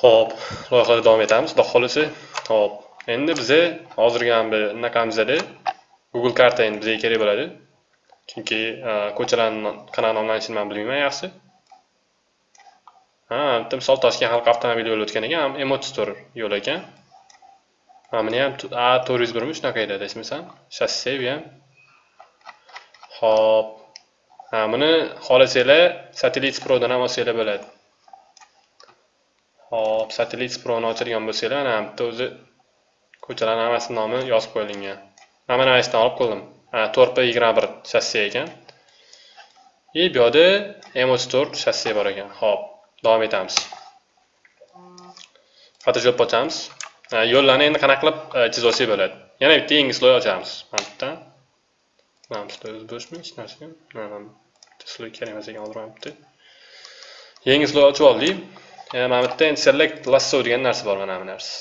Xo'p, loyihada davom etamiz. Xudo xolisi. Xo'p, endi bizga hozirgi ham bir anaqamizda Google karta endi bizga kerak bo'ladi. Chunki e, ko'chalarni qanaqa nomlanishini men bilmayman yaxshi. Ha, bitta misol Toshkent xalq avtomobil yo'li o'tgan ekan, M34 yo'l ekan. Ha, buni ham A401 mi shunaqa edi, desmisam. Shasse bu ham. Xo'p. Ha, buni xohlasanglar Satellite Prodan ham olsanglar bo'ladi. Hop, satellit Pro'ni ochadigan bo'lsanglar, mana bitta o'zi ko'chalarning hammasi nomi yozib qo'yilgan. Mana mana qaysidan olib qoldim. Ha, 4P21 shassi ekan. И bu yerda M34 shassi bor ekan. Hop, davom etamiz. Photoshop ochamiz. Yo'llarni endi qanaqa qilib e, chizib olsak bo'ladi. Yana bitta yangi sloy ochamiz. Mana bitta. Mana sloy o'zi bo'shmi? Hech narsa. Mana sloy kerak emas ekan, hozir Yangi sloy ochib oldik. E, mana bu yerda endi select lasso degan narsa bor mana bu narsa.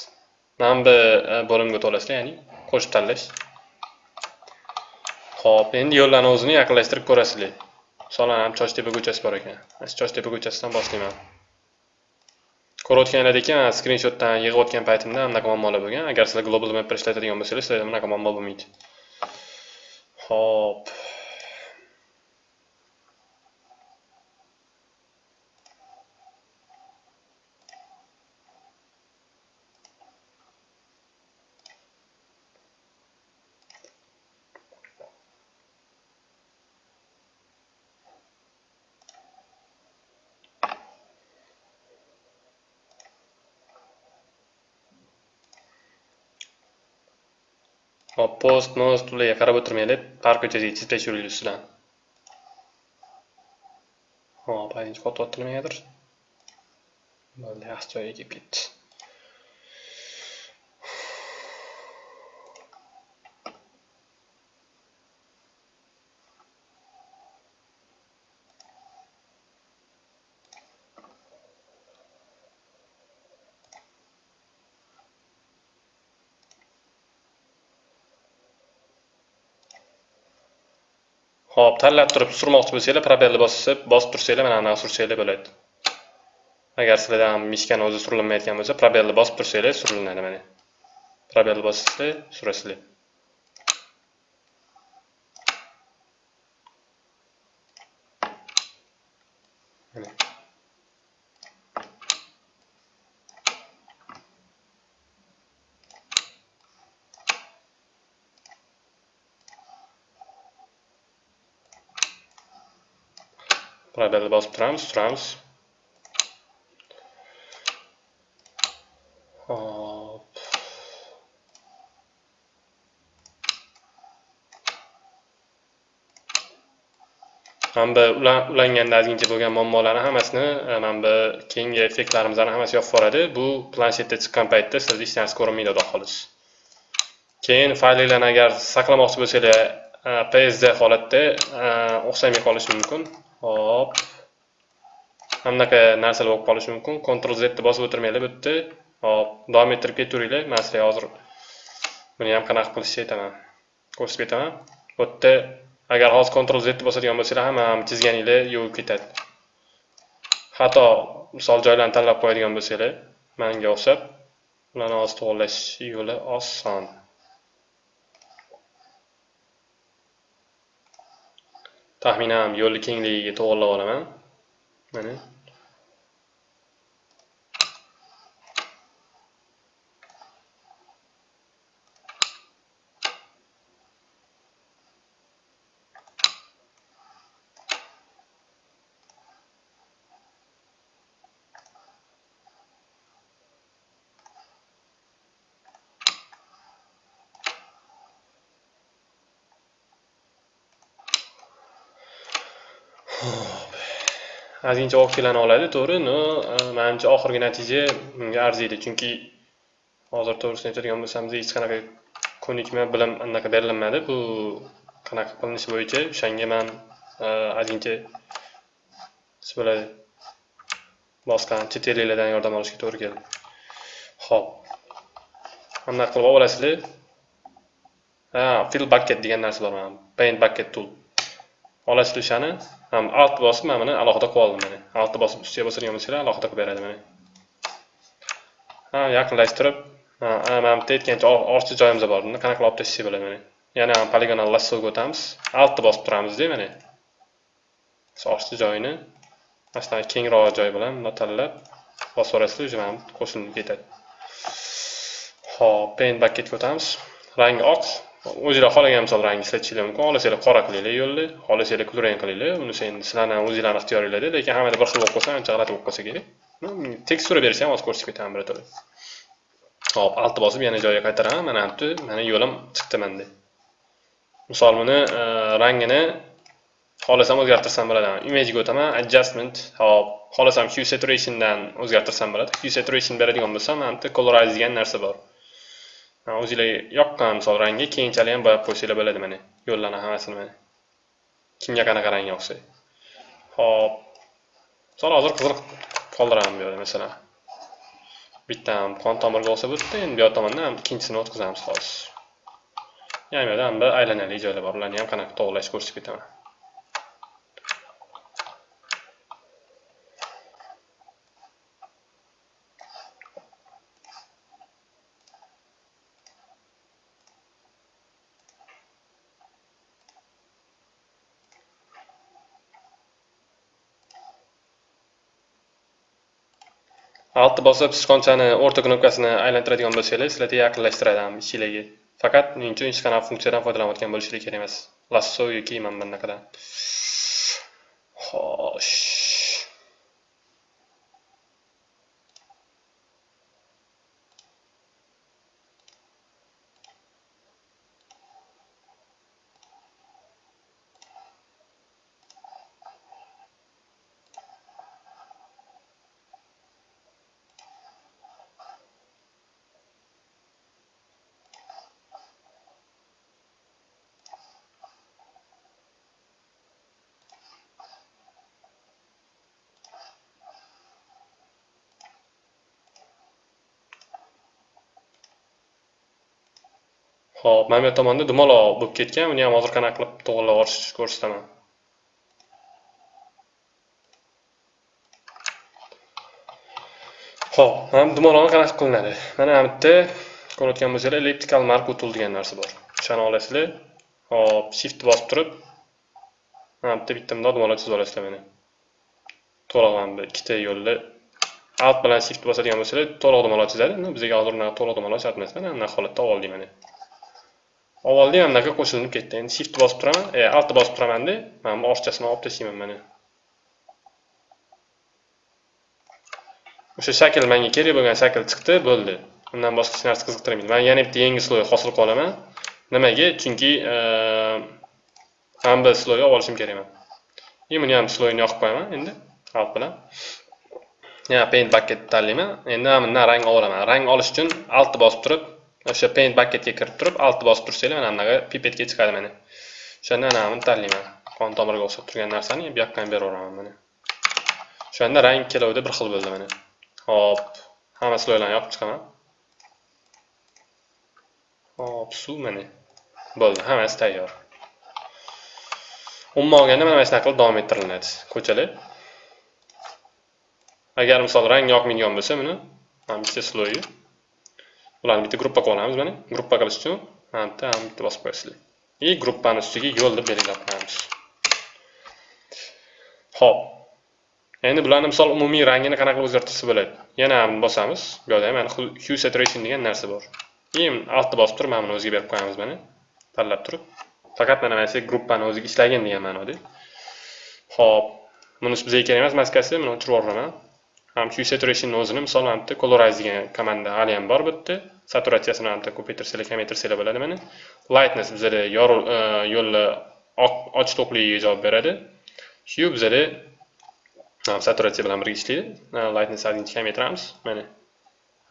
Mana bu e, bo'limga to'lasizlar ya'ni qo'shib tanlash. Ho'p endi yo'llarni o'zini yaqinlashtirib ko'rasizlar. Masalan ham chochtepa ko'chasi bor ekan. Chochtepa ko'chasidan boshlayman. Ko'rayotganlaringizdek ekan skrinshotdan yig'ayotgan paytimda anaqa muammolar bo'lgan. Agar sizlar global mapper ishlatadigan bo'lsangiz sizlarda bunaqa muammo bo'lmaydi. Ho'p hop post most ularga qarab o'tirmang deb park ko'chasiga chizib tashlaveringlar ustidan hop haydovchi qotyapti nimagadir bo'ldi yaxshi joyiga kelib ketdi Xo'p, tanlab turib surmoqchi bo'lsanglar, probelni bosib, bosib tursanglar, mana anaqa sursanglar bo'ladi. Agar sizlarda ham mishkani o'zi surilmayotgan bo'lsa, probelni bosib tursanglar, surilinadi mana. Probelni surasiz. surasizlar. Probelni bosib turamiz turamiz hop Hamda bu ulanganda ozgincha bo'lgan muammolarni hammasini e, mana bu keyingi effektlarimizni hammasi yopib boradi. bu planshetda chiqqan paytda siz hech narsa ko'rinmaydi xolis. keyin faylinglarni agar saqlamoqchi bo'lsanglar e, psd holatda e, o'xshamay qolishi mumkin hop. Bunaqa narsalar bo'lib qolishi mumkin. Ctrl z ni bosib o'tirmanglar bu yerda hop davom ettirib ketaveringlar. Man sizlarga hozir buni ham qanaqa qilishni aytaman ko'rsatib ketaman. Bu yerda agar hozir ctrl z ni bosadigan bo'lsanglar hamma chizganinglar yuvib ketadi. Xato misol joylarni tanlab qo'yadigan bo'lsanglar manga o'xshab ularni hozir to'g'irlash yo'li oson. Taxminan yo'lni kengligiga to'g'irlab olaman. Mana. Ozgincha vaqtlarni oladi to'g'ri. Но e, manimcha oxirgi natija bunga arziydi. Chunki hozir to'g'risini aytadigan bo'lsam hech qanaqa ko'nikma bilim anaqa berilmadi. Bu qanaqa qilinishi bo'yicha o'shanga man e, ozgincha nima bo'ladi boshqa chet elliklardan yordam olishga to'g'ri keldi. Ho'p anaqa qilib olasizlar? Ha fill bucket degan narsa bor mana. Paint bucket tool. Olasizlar o'shani? Ham alt bosib mana buni alohida qilib oldim mana altni bosib ustiga bosadigan bo'lsanglar alohida qilib beradi mana ha yaqinlashtirib mana bitta aytgancha ortiqcha joyimiz bor buni qanaqa qilib olib tashlasak bo'ladi mana yana poligonal lassoga o'tamiz. Altni bosib turamizda mana ortiqcha joyini mana shunaqa kengroq joy bilan bundoq tanlab bosib yuborasizlar уже mana qo'shilib ketadi ho'p paint bucketga o'tamiz. Rangi oq. O'zinglar xohlagan misol rangni ishlatishingiz mumkin. Xohlasanglar qora qilinglar yo'lni. Xohlasanglar kulrang qilinglar. Unisi endi sizlarni o'zinglarni ixtiyoringlarda lekin hammada bir xil bo'lib qolsa ancha g'alati bo'lib qolsa kerak. Tekstura bersa ham hozir ko'rsatib ketaman birato'la. Hop altni bosib yana joyiga qaytaraman. Mana bu mana yo'lim chiqdi manda misol buni e, rangini xohlasam o'zgartirsam bo'ladi. Imagega o'taman adjustment hop. Xohlasam hue saturationdan o'zgartirsam bo'ladi. Hue saturation beradigan bo'lsam mana bu colorize degan narsa bor. O'zinglar yoqqan misol rangi keyinchalik ham bo'yab qo'ysanglar bo'ladi mana. Yo'llarni hammasini mana. Kimga qanaqa rang yoqsa hop misol hozir qizil qoldiraman bu yerda masalan. Bitta qon tomirga olsa bo'libdi endi bu yoq tomondan ikkinchisini o'tkazamiz hozir yana bu yerda bir aylanali joylar bor. Ularni ham qanaqa to'g'irlash ko'rsatib ketaman. Altni bosib sichqonchani o'rta knopkasini aylantiradigan bo'lsanglar sizlarga yaqinlashtiradi ham ichinglarga faqat men uchun hech qanaqa funksiyadan foydalanayotgan bo'lishingiz kerak emas. Lasso yoki mana bunaqadan xo'sh. Xo'p, mana bu tomonda dumaloq bo'lib ketgan, uni ham hozir qanaqa qilib to'g'irlab olishni ko'rsataman. Xo'p, mana dumaloqni qanaqa qilinadi? Mana bu yerda ko'rayotgan bo'lsanglar, elliptical mark utul degan narsa bor. O'shani olasizlar. Xo'p, shift bosib turib, mana bu yerda bitta bundoq dumaloq chizib olasizlar mana. To'liq mana bu ikkita yo'lni alt bilan shift bosadigan bo'lsanglar, to'liq dumaloq chizadi. Bizga hozir unaqa to'liq dumaloq shart emas. Mana bunday holatda oldik mana. Avvalda ham bunaqa qo'shilib ketdi? Endi shift bosib turaman. E alt bosib turamanda. Mana bu orchasini olib tashlayman mana. O'sha shakl menga kerak bo'lgan shakl chiqdi bo'ldi. Undan boshqa hech narsa qiziqtirmaydi. Man yana bitta yangi sloy hosil qilib olaman nimaga? Chunki e, ham bir sloy olib olishim kerakman и buni ham sloyni yoqib qo'yaman endi alt bilan. Yana paint bucket tanlayman. Endi mana bundan rang olaman. Rang olish uchun altni bosib turib o'sha paint bucketga kirib turib alt bosib tursanglar mana bunaqa pipetga chiqadi mana o'shanda ana buni tanlayman. Qon tomirga o'xshab turgan narsani bu yoqqa ham beraveraman mana o'shanda rang ikkalovida bir xil bo'ldi mana hop hamma sloylarni yopib chiqaman. Hop suv mana bo'ldi hammasi tayyor. Umuman olganda mana shunaqa qilib davom ettiriladi ko'chalar. Agar misol rang yoqmaydigan bo'lsa buni mana bitta sloyi. Ularni bitta gruppa qilib olamiz mana. Gruppa qilish uchun. Mana bitta ham bitta bosib qo'yasizlar. И gruppani ustiga yo'l deb belgilab qo'yamiz ho'p endi bularni misol umumiy rangini qanaqa qilib o'zgartirsa bo'ladi? Yana ham bosamiz. Bu yerda mana hue saturation degan narsa bor. И altni bosib turib mana buni o'ziga berib qo'yamiz mana. Tanlab turib. Faqat mana mana shu gruppani o'ziga ishlagin degan ma'noda. Ho'p. Bunisi bizga kerak emas maskasi. Buni o'chirib yuboraman. Ham hue saturationni o'zini misol mana bitta colorize degan komanda hali ham bor bu yerda. Saturatsiyasini albatta ko'paytirsanglar kamaytirsanglar bo'ladi mana lightness bizada yorug' e, yo'lni och to'qligiga javob beradi. Shu bizada e, saturatsiya bilan birga ishlaydi. E, lightness ozgincha kamaytiramiz mana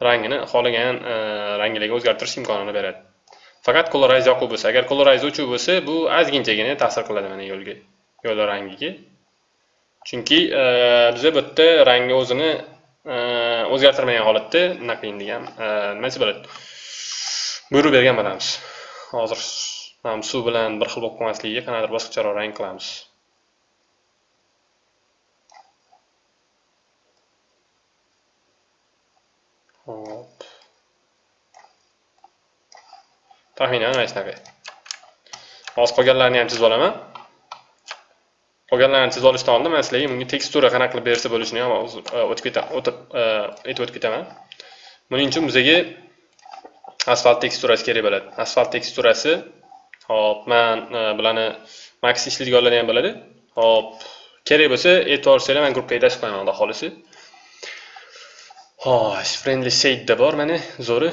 rangini xohlagan e, o'zgartirish imkonini beradi. Faqat colorize yoquv bo'lsa agar colorize o'chuv bo'lsa bu ozginchagina ta'sir qiladi mana yo'lga yo'lni rangiga. Chunki e, biza bu yerda rangni o'zini o'zgartirmagan holatda nima qiling degan nimasi bo'ladi? Buyruq bergan bo'lamiz. Hozir suv bilan bir xil bo'lib qolmasligiga qanaqadir boshqacharoq rang qilamiz. Hop taxminan mana shunaqa hozir qolganlarini ham chizib olaman. Qolganlarini chizib olishdan oldin man sizlarga bunga tekstura qanaqa qilib bersa bo'lishini ham e, o'tib ketaman o'tib e, aytib o'tib ketaman buning uchun bizga asfalt teksturasi kerak bo'ladi. Asfalt teksturasi hop man e, bularni max ishlaydiganlarni ham biladi hop kerak bo'lsa e'tibor bersanglar man gruppaga tashib qo'yaman xudo xohlasa. Xo'sh friendly shadeda bor mana zo'ri.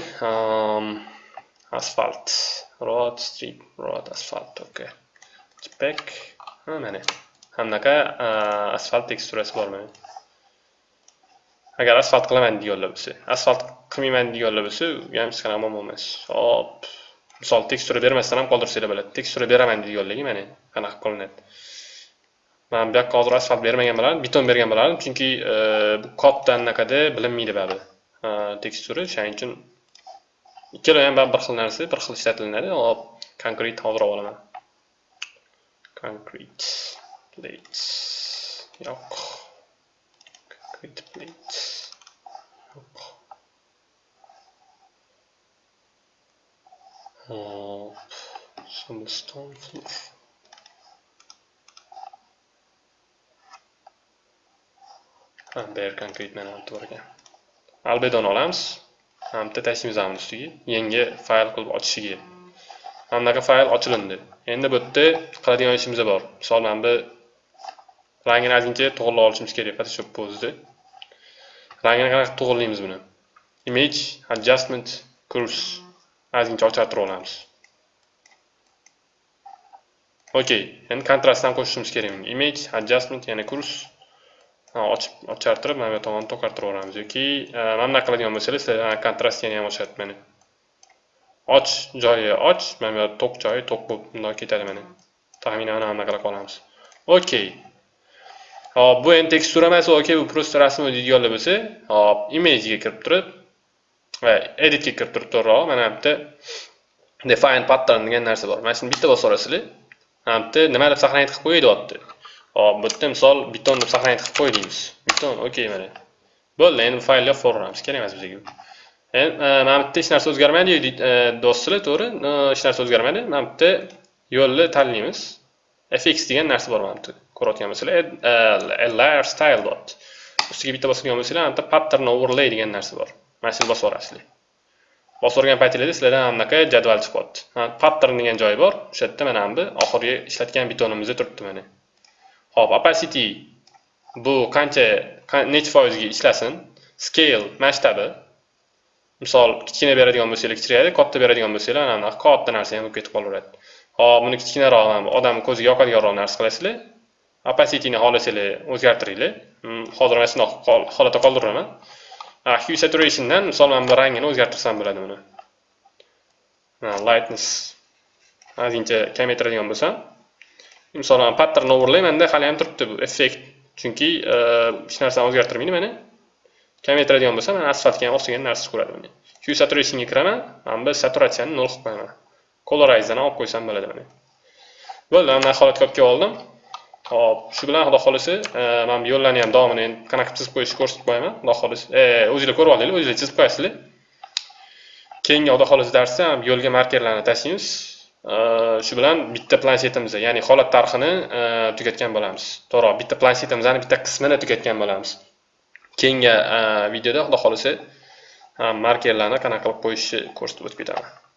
Asfalt road street road asfalt okay. Spec mana. Hamnaqa e, asfalt teksturasi bormi? Agar asfalt qilaman deganlar bo'lsa asfalt qilmayman deganlar bo'lsa u ham hech qanaqa muammo emas. Hop misol tekstura bermasdan ham qoldirsanglar bo'ladi. Tekstura beraman deganlarga mana qanaqa qilinadi. Man bu yoqqa hozir asfalt bermagan bo'lardim beton bergan bo'lardim chunki e, bu kodda anaqada bilinmaydi baribir e, tekstura. O'shaning uchun ikkala ham bir xil narsa bir xil ishlatilinadi hop konkret hozir olib olaman. Concrete plates yo'q concrete plates yok hop. Some stone floor. Ha bu yer konkret mana bor ekan olamiz mana bitta tashlaymiz mana ustiga yangi fayl qilib ochishiga mana fayl ochilindi. Endi bu yerda qiladigan ishimiz bor. Misol mana bu rangini ozgincha to'g'irlab olishimiz kerak photoshop o'zida rangini qanaqa to'g'irlaymiz buni? Image adjustment curves ozgincha ochartirib olamiz. Okey endi kontrastni ham qo'shishimiz kerak image adjustment yana kurs. Ochib ochartirib mana bu tomonni to'qartirib yuboramiz yoki e, mana bunaqa qiladigan bo'lsangiz sizlar kontrast yana ham ochadi mana och joyi och mana bu to'q joyi to'q bo'lib bundoq ketadi mana taxminan mana bunaqa qilib qolamiz okey hop bu endi tekstura emas okey bu просто rasmni deydiganlar bo'lsa hop imagega kirib turib va editga kirib turib to'g'riroq mana bu yerda define pattern degan narsa bor. Mana shuni bitta bosib yuborasizlar mana bu yerda nima deb сохранить qilib qo'y deyapti hop bu yerda misol beton deb сохранить qilib qo'y deymiz. Beton okey mana. Bo'ldi endi bu faylni yopib kerak emas bizga endi e, mana bu yerda hech narsa o'zgarmaydi e, do'stlar to'g'ri? E, hech narsa o'zgarmaydi. Mana bu yerda yo'lni tanlaymiz. Fx degan narsa bor mana bu yerda ko'rayotgan bo'lsanglar äh, layer style dot ustiga bitta bosadigan bo'lsanglar mana pattern overlay degan narsa bor mana shuni bosib yuborasizlar bosib yuborgan paytinglarda sizlardan mana jadval chiqyapti pattern degan joyi bor o'sha yerda mana bu oxirgi ishlatgan betonimizda turibdi mana Hop, opacity bu qancha necha foizga ishlasin? Scale masshtabi. Misol, kichkina beradigan bo'lsangiz kichrayadi katta beradigan bo'lsangiz mana bunaqa katta narsa ham bo'lib ketib qolaveradi. Hop, buni kichkinaroq odam ko'ziga yoqadiganroq narsa qilasizlar. Opacity-ni xohlasanglar o'zgartiringlar. Hozir mana shundoq holatda qoldiraman. Hue saturationdan misol mana bu rangini o'zgartirsam bo'ladi buni. Lightness ozgincha kamaytiradigan bo'lsam, misol mana pattern overlaymanda hali ham turibdi bu effekt. Chunki hech narsani o'zgartirmaydi mana. Kamaytiradigan bo'lsam mana asfaltga ham o'xshagan narsa ko'radi mana. Hue saturationga kiraman, mana bu saturatsiyani nol qilib qo'yaman. Colorize'dan olib qo'ysam bo'ladi mana. Bo'ldi, mana holatga olib kelib oldim. Hop, shu bilan xudo xolisi, e, mana bu yo'llarni ham davomini endi qanaqa chizib qo'yishni ko'rsatib qo'yaman. Xudo xolisi, e, o'zingizlar ko'rib olinglar, o'zingizlar chizib qo'yasizlar. Keyingi xudo xolisi darsda yo'lga markerlarni tashlaymiz. E, shu bilan bitta planshetimizni ya'ni holat tarixini tugatgan bo'lamiz to'g'ri bitta planshetimizni bitta qismini tugatgan bo'lamiz keyingi videoda xudo xohlasa markerlarni qanaqa qilib qo'yishni ko'rsatib o'tib ketaman